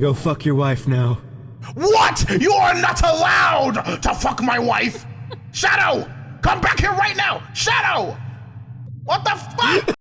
Go fuck your wife now. What? You are not allowed to fuck my wife! Shadow! Come back here right now! Shadow! What the fuck?